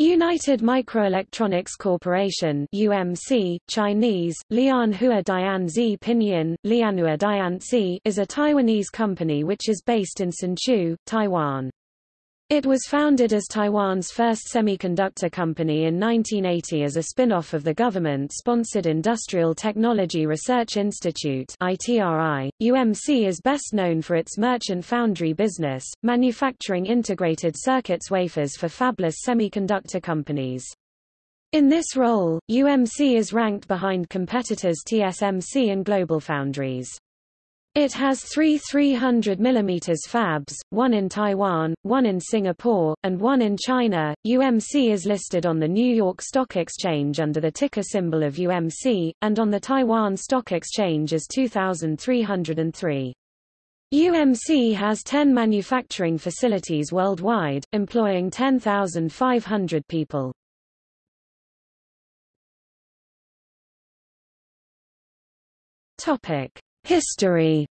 United Microelectronics Corporation UMC, Chinese, Lianhua Dianzi Pinyin, Lianhua Dianzi is a Taiwanese company which is based in Hsinchu, Taiwan. It was founded as Taiwan's first semiconductor company in 1980 as a spin-off of the government-sponsored Industrial Technology Research Institute ITRI. UMC is best known for its merchant foundry business, manufacturing integrated circuits wafers for fabless semiconductor companies. In this role, UMC is ranked behind competitors TSMC and GlobalFoundries. It has three 300 mm fabs, one in Taiwan, one in Singapore, and one in China. UMC is listed on the New York Stock Exchange under the ticker symbol of UMC, and on the Taiwan Stock Exchange as 2303. UMC has 10 manufacturing facilities worldwide, employing 10,500 people. Topic. History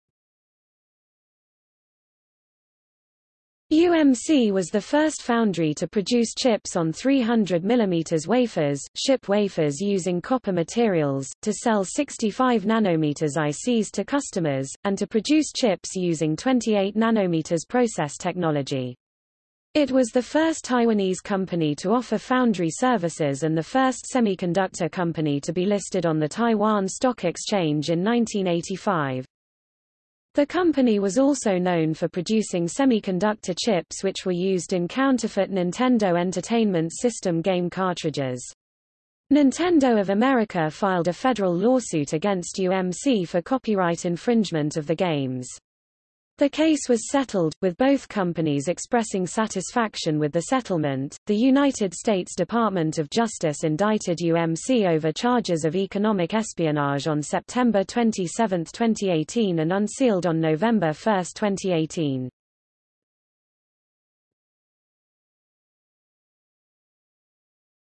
UMC was the first foundry to produce chips on 300 mm wafers, ship wafers using copper materials, to sell 65 nanometers ICs to customers, and to produce chips using 28 nanometers process technology. It was the first Taiwanese company to offer foundry services and the first semiconductor company to be listed on the Taiwan Stock Exchange in 1985. The company was also known for producing semiconductor chips which were used in counterfeit Nintendo Entertainment System game cartridges. Nintendo of America filed a federal lawsuit against UMC for copyright infringement of the games. The case was settled, with both companies expressing satisfaction with the settlement. The United States Department of Justice indicted UMC over charges of economic espionage on September 27, 2018 and unsealed on November 1, 2018.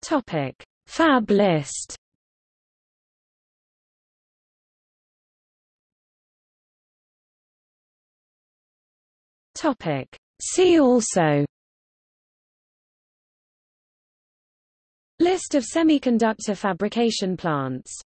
Topic: Fab list. Topic. See also List of semiconductor fabrication plants